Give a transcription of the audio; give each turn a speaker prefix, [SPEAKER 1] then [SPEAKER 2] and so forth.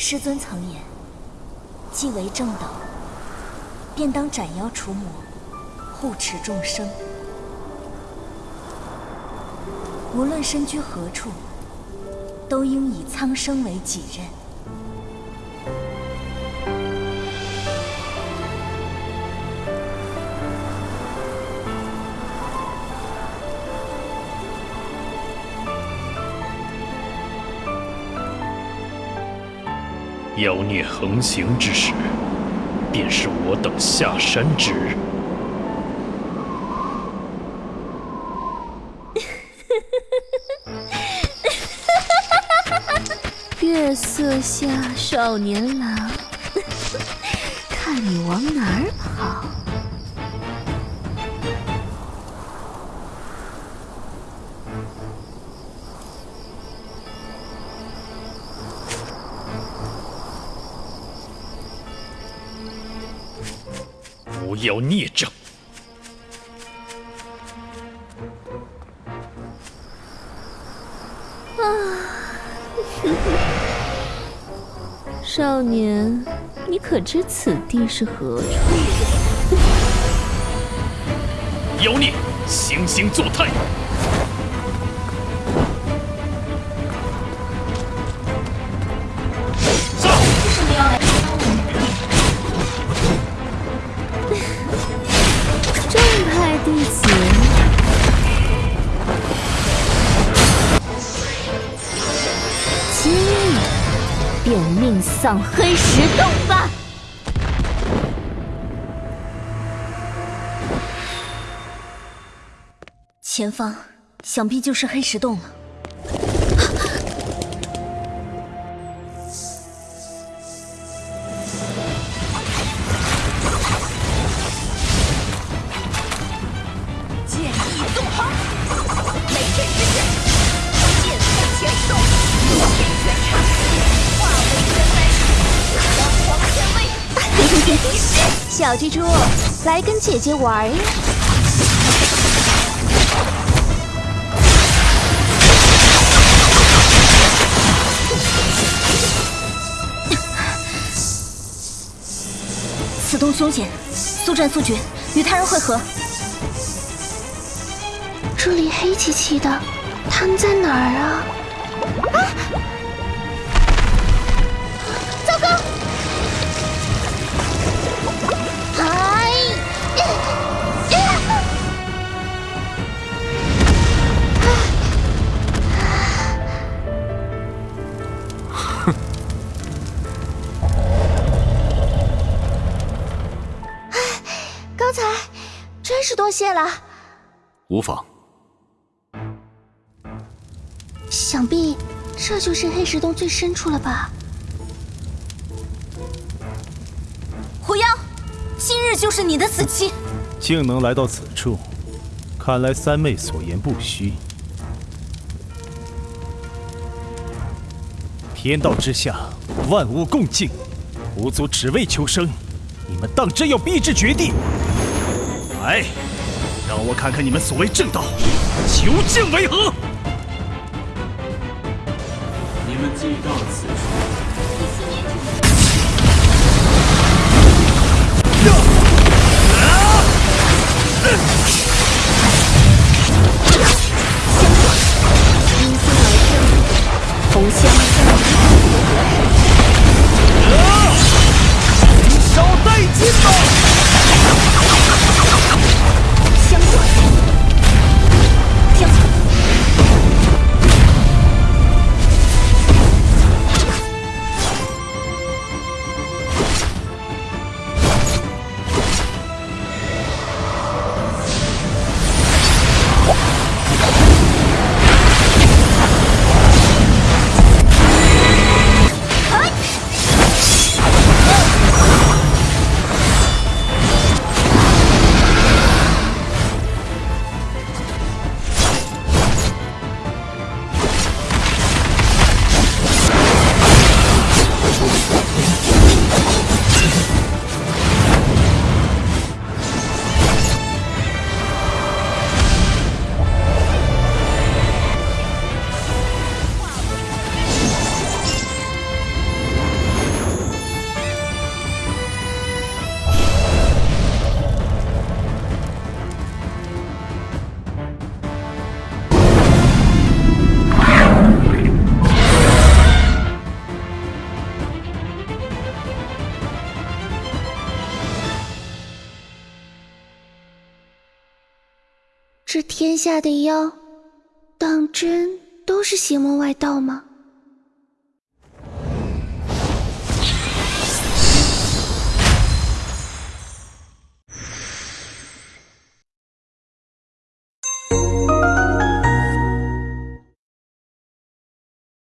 [SPEAKER 1] 师尊曾言，既为正道，便当斩妖除魔，护持众生。无论身居何处，都应以苍生为己任。
[SPEAKER 2] 妖孽横行之时，便是我等下山之日。
[SPEAKER 3] 月色下少年郎，看你往哪儿跑！
[SPEAKER 2] 不要孽障！
[SPEAKER 3] 啊，少年，你可知此地是何处？
[SPEAKER 2] 妖孽，行星作态！
[SPEAKER 3] 葬黑石洞吧！
[SPEAKER 1] 前方想必就是黑石洞了。
[SPEAKER 3] 剑意纵横小蜘蛛，来跟姐姐玩呀！
[SPEAKER 1] 此洞凶险，速战速决，与他人会合。
[SPEAKER 3] 这里黑漆漆的，他们在哪儿啊？啊！
[SPEAKER 1] 是多谢了，
[SPEAKER 2] 无妨。
[SPEAKER 3] 想必这就是黑石洞最深处了吧？
[SPEAKER 1] 狐妖，今日就是你的死期。
[SPEAKER 4] 竟能来到此处，看来三妹所言不虚。天道之下，万物共敬，狐族只为求生，你们当真要逼至绝地？来，让我看看你们所谓正道究竟为何！
[SPEAKER 5] 你们既到此处。
[SPEAKER 3] 这天下的妖，当真都是邪魔外道吗？